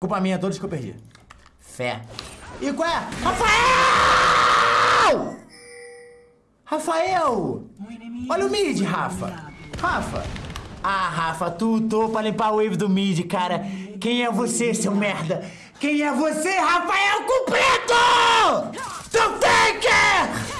Culpa minha, todos que eu perdi. Fé. E qual é? Rafael! Rafael! Olha o mid, Rafa. Rafa. Ah, Rafa, tu tô pra limpar o wave do mid, cara. Quem é você, seu merda? Quem é você, Rafael Completo? Tu faker!